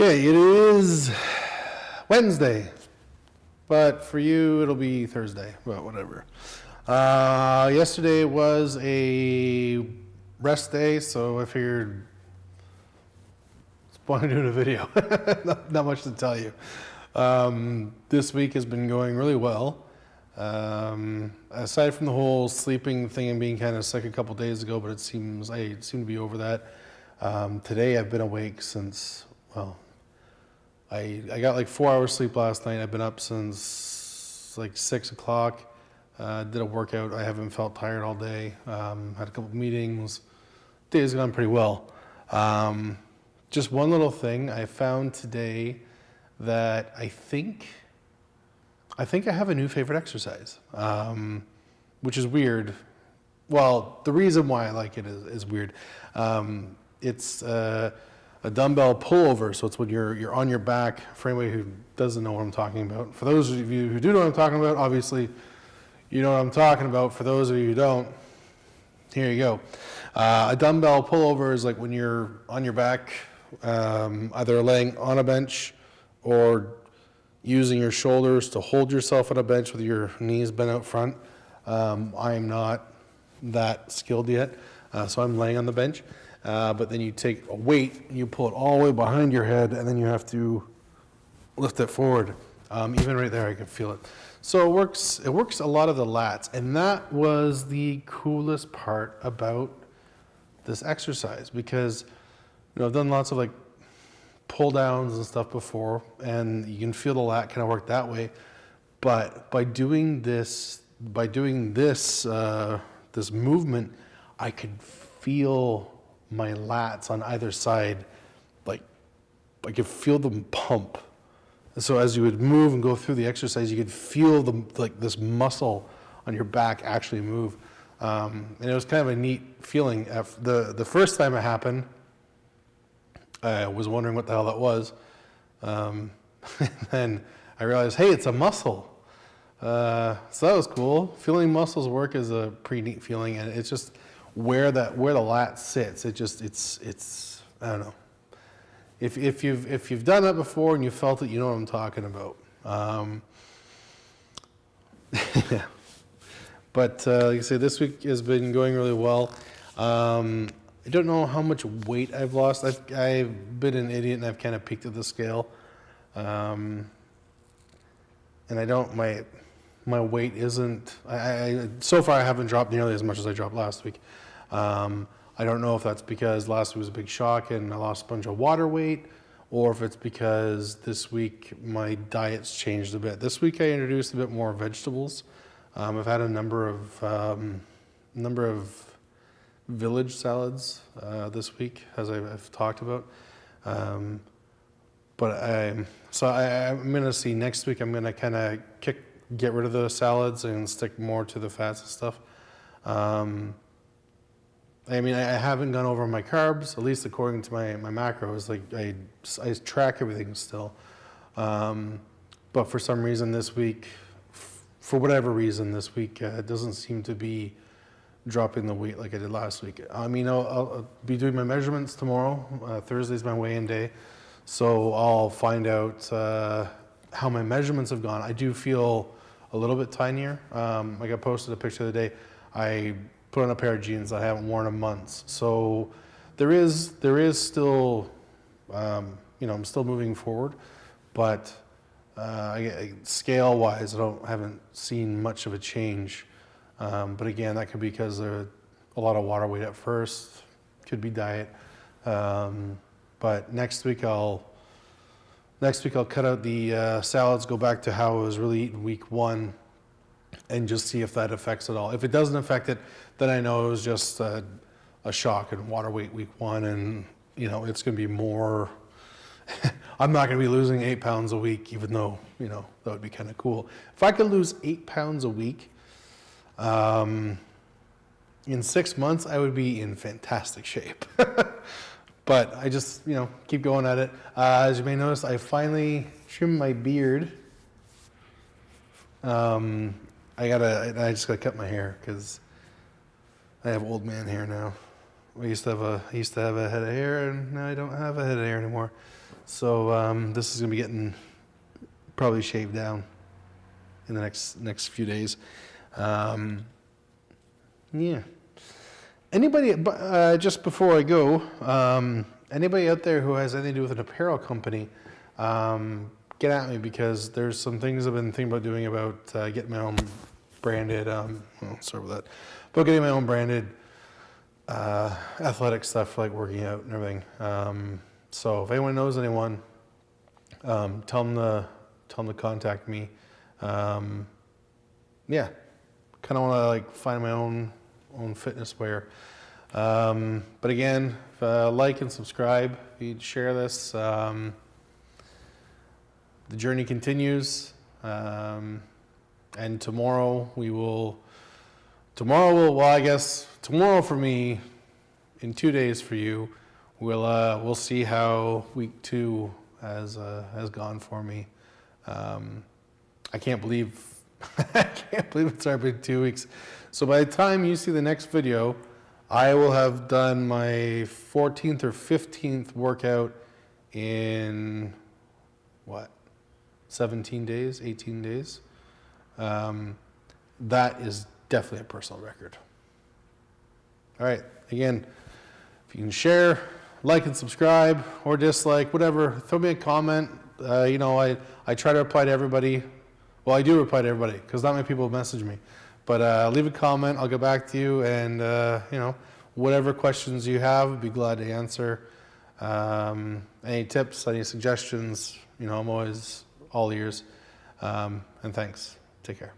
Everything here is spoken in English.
Okay, it is Wednesday, but for you it'll be Thursday, but whatever. Uh, yesterday was a rest day, so I figured it's fun doing a video. not, not much to tell you. Um, this week has been going really well. Um, aside from the whole sleeping thing and being kind of sick a couple days ago, but it seems I seem to be over that. Um, today I've been awake since well, I I got like four hours sleep last night. I've been up since like six o'clock. Uh, did a workout. I haven't felt tired all day. Um, had a couple meetings. Day's gone pretty well. Um, just one little thing I found today that I think I think I have a new favorite exercise, um, which is weird. Well, the reason why I like it is, is weird. Um, it's uh, a dumbbell pullover, so it's when you're you're on your back. For anybody who doesn't know what I'm talking about, for those of you who do know what I'm talking about, obviously you know what I'm talking about. For those of you who don't, here you go. Uh, a dumbbell pullover is like when you're on your back, um, either laying on a bench or using your shoulders to hold yourself on a bench with your knees bent out front. Um, I am not that skilled yet, uh, so I'm laying on the bench. Uh, but then you take a weight, and you pull it all the way behind your head, and then you have to lift it forward. Um, even right there, I can feel it. So it works. It works a lot of the lats, and that was the coolest part about this exercise because you know I've done lots of like pull downs and stuff before, and you can feel the lat kind of work that way. But by doing this, by doing this, uh, this movement, I could feel my lats on either side, like I could feel them pump. And so as you would move and go through the exercise, you could feel the like this muscle on your back actually move. Um, and it was kind of a neat feeling. The the first time it happened, I was wondering what the hell that was. Um, and then I realized, hey, it's a muscle. Uh, so that was cool. Feeling muscles work is a pretty neat feeling, and it's just where that where the lat sits. It just it's it's I don't know. If if you've if you've done that before and you felt it, you know what I'm talking about. Um. But uh, like I say, this week has been going really well. Um, I don't know how much weight I've lost. I've, I've been an idiot and I've kind of peeked at the scale. Um, and I don't, my, my weight isn't, I, I, so far I haven't dropped nearly as much as I dropped last week. Um, I don't know if that's because last week was a big shock and I lost a bunch of water weight or if it's because this week my diet's changed a bit. This week I introduced a bit more vegetables. Um, I've had a number of, um, number of village salads uh, this week, as I've, talked about. Um, but I, so I, going to see next week. I'm going to kind of kick, get rid of the salads and stick more to the fats and stuff. I mean, I, I haven't gone over my carbs, at least according to my, my macros. Like I, I track everything still. Um, but for some reason this week, for whatever reason this week, uh, it doesn't seem to be dropping the weight like I did last week. I mean, I'll, I'll be doing my measurements tomorrow. Uh, Thursday's my weigh-in day. So I'll find out uh, how my measurements have gone. I do feel a little bit tinier. Um, like I posted a picture the other day. I put on a pair of jeans I haven't worn in months. So there is, there is still, um, you know, I'm still moving forward, but uh, scale-wise, I don't haven't seen much of a change. Um, but again, that could be because there's a lot of water weight at first, could be diet. Um, but next week I'll next week I'll cut out the uh, salads, go back to how I was really eating week one, and just see if that affects it all. If it doesn't affect it, then I know it was just a, a shock and water weight week one, and you know it's going to be more. I'm not going to be losing eight pounds a week, even though you know that would be kind of cool. If I could lose eight pounds a week um, in six months, I would be in fantastic shape. but I just, you know, keep going at it. Uh, as you may notice, I finally trimmed my beard. Um, I gotta, I just gotta cut my hair because I have old man hair now. I used to have a I used to have a head of hair, and now I don't have a head of hair anymore. So um, this is gonna be getting probably shaved down in the next next few days. Um, yeah. Anybody? Uh, just before I go, um, anybody out there who has anything to do with an apparel company, um, get at me because there's some things I've been thinking about doing about uh, getting my own branded. Um, well, sorry about that. About getting my own branded uh, athletic stuff like working out and everything. Um, so if anyone knows anyone, um, tell them to tell them to contact me. Um, yeah, kind of want to like find my own own fitness wear. Um, but again, uh, like and subscribe. If you'd share this, um, the journey continues. Um, and tomorrow we will. Tomorrow will. Well, I guess tomorrow for me, in two days for you, we'll uh, we'll see how week two has uh, has gone for me. Um, I can't believe I can't believe it's already been two weeks. So by the time you see the next video, I will have done my 14th or 15th workout in what 17 days, 18 days. Um, that is definitely a personal record. All right, again, if you can share, like and subscribe, or dislike, whatever, throw me a comment. Uh, you know, I, I try to reply to everybody. Well, I do reply to everybody because not many people message me. But uh, leave a comment, I'll get back to you, and uh, you know, whatever questions you have, I'd be glad to answer. Um, any tips, any suggestions, you know, I'm always all ears. Um, and thanks. Take care.